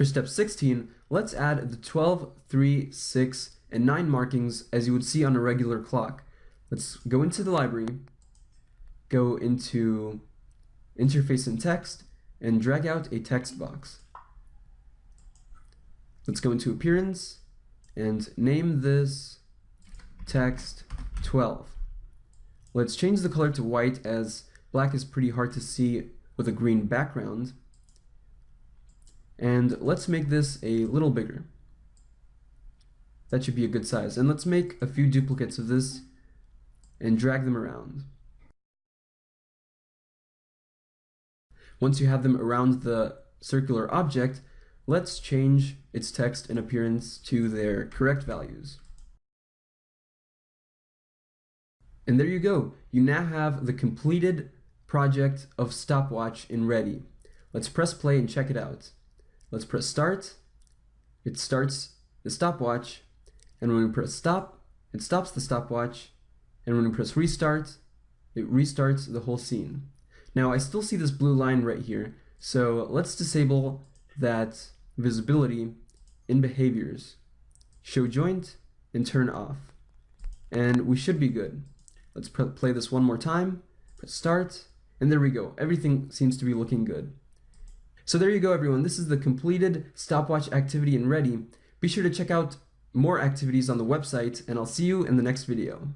For step 16, let's add the 12, 3, 6, and 9 markings as you would see on a regular clock. Let's go into the library, go into interface and text, and drag out a text box. Let's go into appearance and name this text 12. Let's change the color to white as black is pretty hard to see with a green background. And let's make this a little bigger. That should be a good size. And let's make a few duplicates of this and drag them around. Once you have them around the circular object, let's change its text and appearance to their correct values. And there you go. You now have the completed project of stopwatch in ready. Let's press play and check it out. Let's press start. It starts the stopwatch. And when we press stop, it stops the stopwatch. And when we press restart, it restarts the whole scene. Now I still see this blue line right here. So let's disable that visibility in behaviors. Show joint and turn off. And we should be good. Let's play this one more time. Press start. And there we go. Everything seems to be looking good. So there you go, everyone. This is the completed stopwatch activity and ready. Be sure to check out more activities on the website, and I'll see you in the next video.